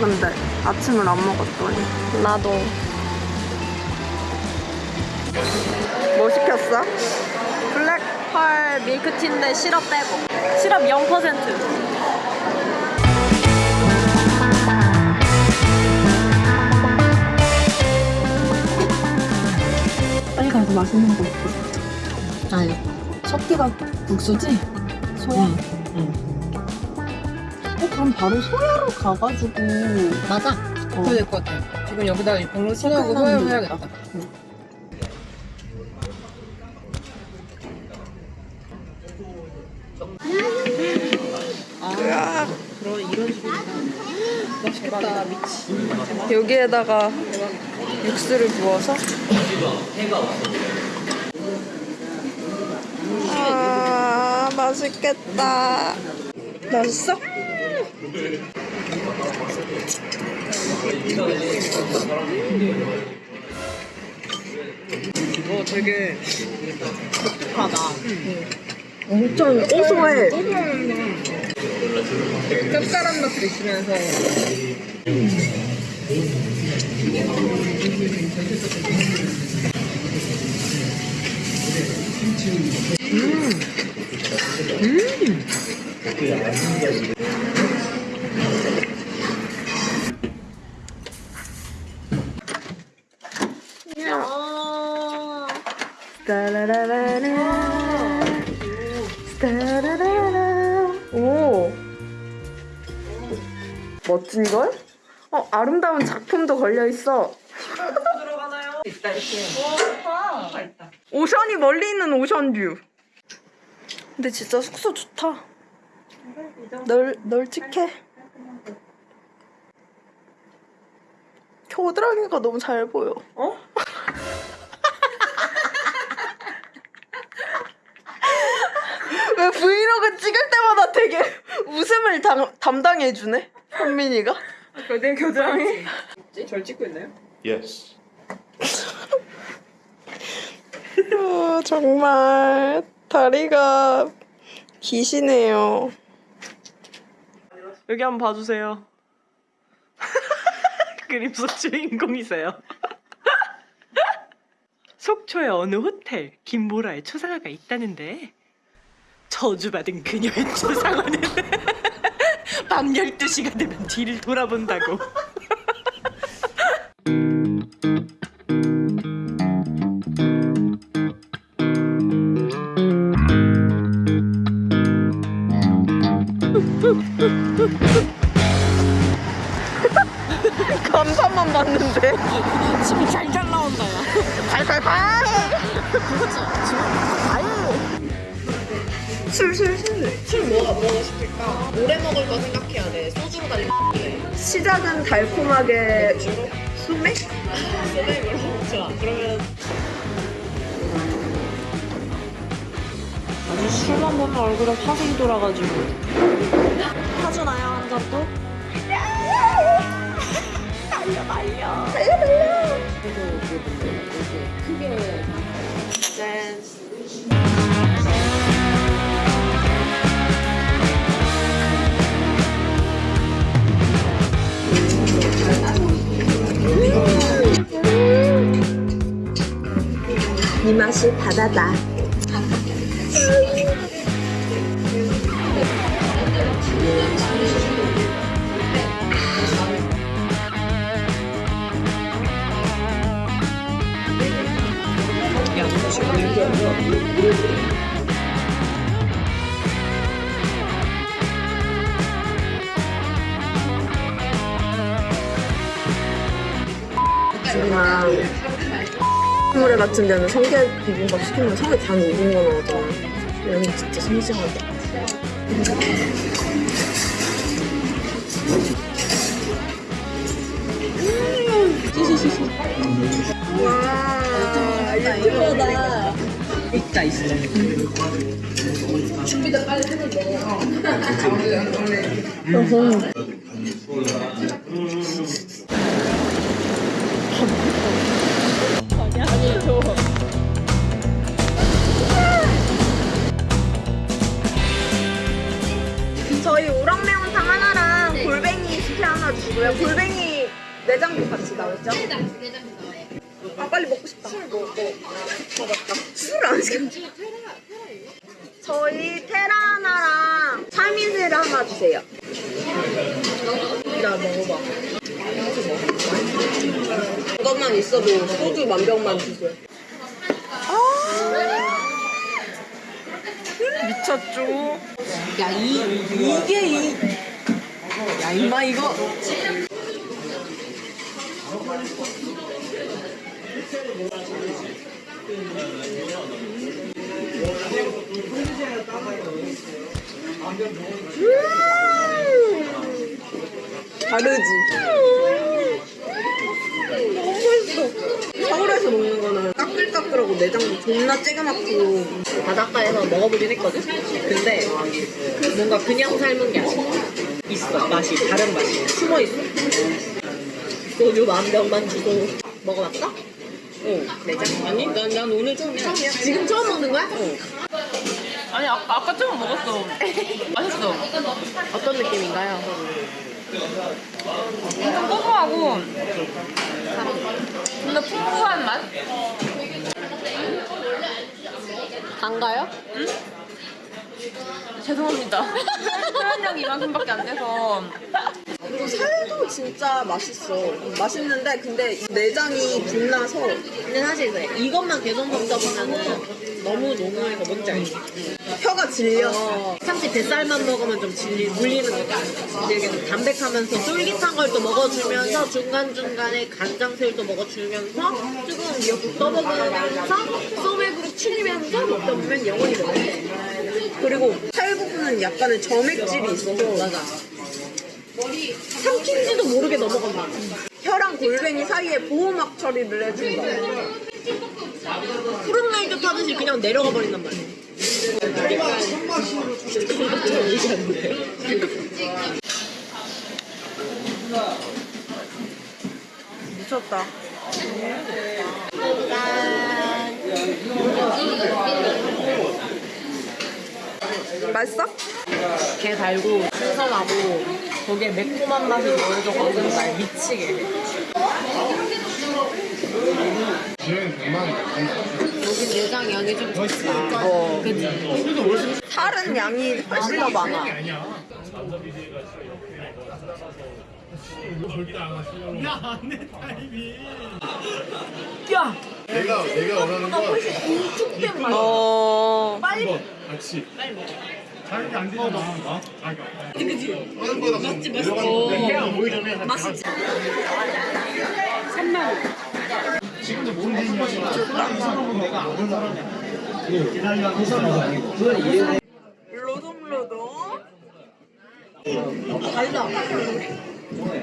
근데 아침을 안 먹었더니 나도. 뭐 시켰어? 블랙펄 밀크티인데 시럽 빼고. 시럽 0%. 빨리 가서 맛있는 거 있어 아니. 석기가 국수지? 소야? 응. 어 그럼 바로 소야로 가가지고 맞아. 어. 그래야 될것 같아. 지금 여기다 방울 칠하고 색깔 소야 나는 해야겠다. 아, 그런 이런 식으로. 맛있겠다, 미치. 여기에다가 육수를 부어서 아 맛있겠다 맛있어? 어, 되게 독특하다. 엄청 고소해 짭짤한 맛도 있으면서. 따라라라라. 따라라라 오. 멋진걸? 어 아름다운 작품도 걸려있어. 있다, 이렇게. 오션이 멀리 있는 오션뷰. 근데 진짜 숙소 좋다. 널, 널찍해 겨드랑이가 너무 잘 보여. 어? 왜 브이로그 찍을 때마다 되게 웃음을 담, 담당해주네 현민이가 내 겨드랑이. 절 찍고 있나요? Yes. 아, 정말 다리가 기시네요. 여기 한번 봐주세요. 그림 속 주인공이세요. 속초의 어느 호텔 김보라의 초상화가 있다는데 저주받은 그녀의 초상화는 밤 12시가 되면 뒤를 돌아본다고. 감사만 봤는데 침이 잘잘 나온다, 야. 발발발 술 술 술 술 뭐가 먹고 싶을까? 오래 먹을 거 생각해야 돼. 소주로 달리 시작은 달콤하게 소맥? 소맥으로. 좋아. 그러면 아주 술만 보면 얼굴에 화색이 돌아가지고 타주나요 한 잔 또? 달려 달려 달려 달려 짠 이 맛이 바다다 물회 같은 데는 성게 비빔밥 시키면 성게 단 익은 거 나오잖아 여기 진짜 싱싱하다. 와 예쁘다. 있다 있어. 골뱅이 식혜 하나 주고 내장도 같이 나오죠? 아 빨리 먹고 싶다. 술 먹어. 아 맞다. 술안 시켰. 저희 테라 하나랑 참이슬 하나 주세요. 나 먹어봐. 이것만 있어도 소주 만 병만 주세요. 미쳤죠? 야, 이, 이게 이. 야, 임마, 이거. 음! 다르지? 너무 맛있어. 서울에서 먹는 거는 까끌까끌하고 내장도 존나 째가맣고 바닷가에서 먹어보긴 했거든? 근데 뭔가 그냥 삶은 게 아니야. 있어. 맛이, 다른 맛이. 숨어 있어. 소주 만 병만 주고. 먹어봤어? 응. 내장? 아니, 난, 난 오늘 처음이야. 지금 처음 먹는 거야? 응. 아니 아, 아까 처음 먹었어 맛있어 어떤 느낌인가요? 엄청 고소하고 근데 풍부한 맛? 단가요? 죄송합니다 표현력이 이만큼밖에 안 돼서 살도 진짜 맛있어. 맛있는데 근데 이 내장이 빛나서 근데 사실. 이것만 계속 먹다 보면은 너무 노무해서 뭔지 알지? 혀가 질려. 어, 참치 뱃살만 먹으면 좀 질리, 물리는 거지. 되게 좀 담백하면서 쫄깃한 걸 또 먹어주면서 중간 중간에 간장새우도 먹어주면서 뜨거운 미역국 떠먹으면서 소맥으로 추리면서 먹다 보면 영원히 먹어. 그리고 살 부분은 약간의 점액질이 있어서 맞아. 삼킨지도 모르게 넘어간다. 혀랑 골뱅이 사이에 보호막 처리를 해준다. 푸른 날도 타듯이 그냥 내려가 버린단 말이야. 미쳤다. 맛있어? 게 달고 신선하고 거기에 매콤한 맛이 먹으면 날 미치게 해. 여기 내장 양이 좀 적다. 어. 그치? 살은 양이 훨씬 더 많아. 내가 내가 원하는 건 어. 한번 같이 자기 안 되잖아. 어? 맞지 맞지. 해야 보기 전에 맛있지. 3만 원. 지금도 모르는 거지. 사람은 내가 아는 사람이야. 기다리는 사람은 아니고. 로동로동. 달다. 뭐야?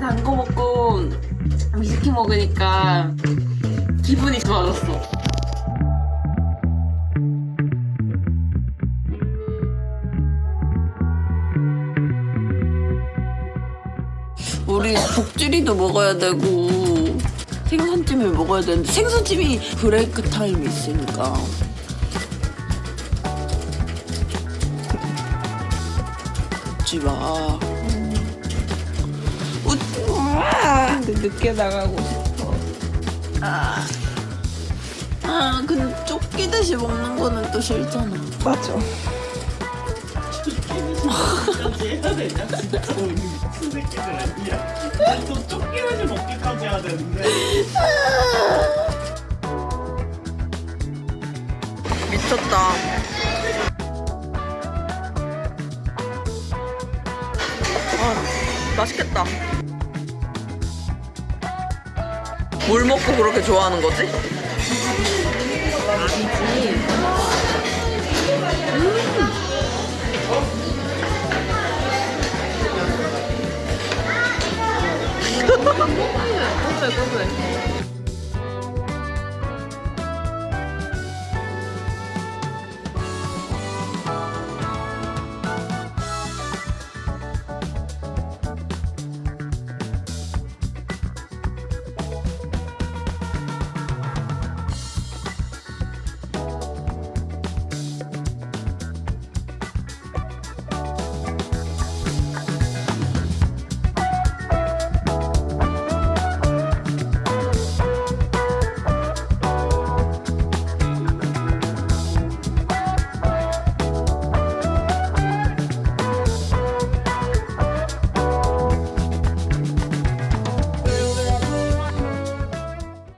단거 먹고 위스키 먹으니까 기분이 좋아졌어 우리 복주리도 먹어야 되고 생선찜을 먹어야 되는데 생선찜이 브레이크 타임이 있으니까. 웃지 마. 웃지 마 늦게 나가고 싶어. 아, 아 근데 쫓기듯이 먹는 거는 또 싫잖아. 맞아 해야 되냐? 진짜 오늘 미친 새끼들 아니야? 난또 쫓기는 좀 먹기까지 해야 되는데 미쳤다 아 맛있겠다 뭘 먹고 그렇게 좋아하는 거지? 아니지 分かんない。